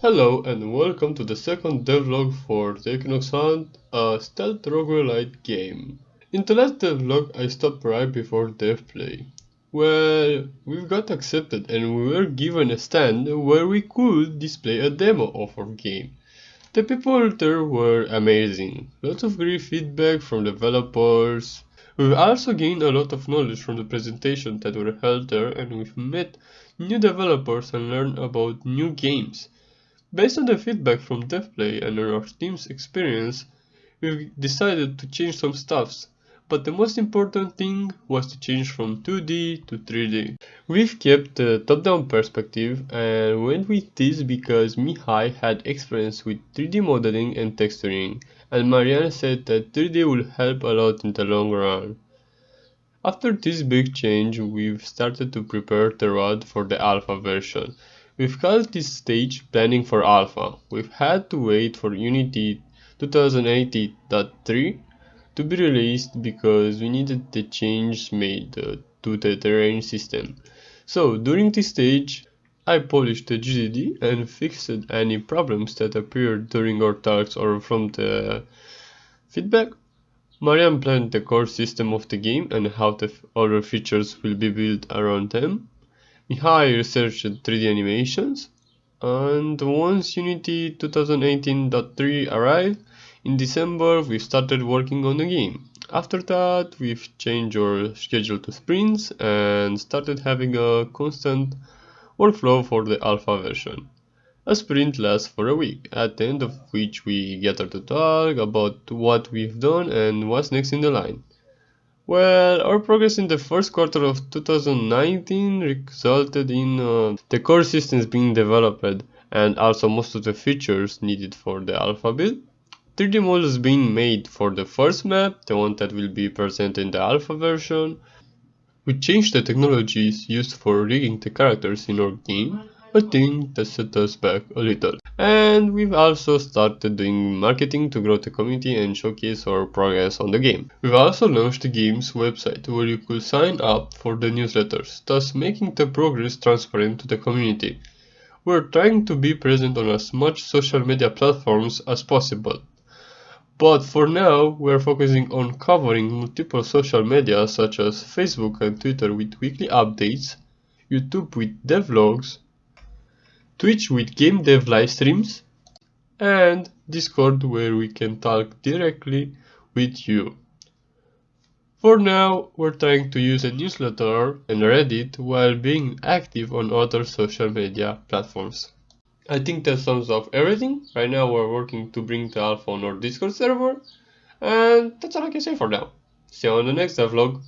Hello and welcome to the second devlog for the Equinox Hunt, a stealth roguelite game. In the last devlog I stopped right before DevPlay. Well, we got accepted and we were given a stand where we could display a demo of our game. The people there were amazing, lots of great feedback from developers. We've also gained a lot of knowledge from the presentations that were held there and we've met new developers and learned about new games. Based on the feedback from DevPlay and our team's experience, we decided to change some stuffs, but the most important thing was to change from 2D to 3D. We've kept the top-down perspective and went with this because Mihai had experience with 3D modeling and texturing, and Marian said that 3D will help a lot in the long run. After this big change, we've started to prepare the road for the alpha version. We've called this stage planning for alpha. We've had to wait for Unity 2018.3 to be released because we needed the change made uh, to the terrain system. So during this stage, I polished the GDD and fixed any problems that appeared during our talks or from the feedback. Marian planned the core system of the game and how the other features will be built around them. Mihai researched 3D animations, and once Unity 2018.3 arrived in December, we started working on the game. After that, we've changed our schedule to sprints and started having a constant workflow for the alpha version. A sprint lasts for a week, at the end of which we gather to talk about what we've done and what's next in the line. Well, our progress in the first quarter of 2019 resulted in uh, the core systems being developed and also most of the features needed for the alpha build. 3D models being made for the first map, the one that will be present in the alpha version. We changed the technologies used for rigging the characters in our game, a thing that set us back a little. And we've also started doing marketing to grow the community and showcase our progress on the game. We've also launched the game's website where you could sign up for the newsletters, thus making the progress transparent to the community. We're trying to be present on as much social media platforms as possible. But for now, we're focusing on covering multiple social media such as Facebook and Twitter with weekly updates, YouTube with devlogs, Twitch with game dev live streams, and Discord where we can talk directly with you. For now, we're trying to use a newsletter and Reddit while being active on other social media platforms. I think that sums up everything. Right now we're working to bring the alpha on our Discord server, and that's all I can say for now. See you on the next vlog.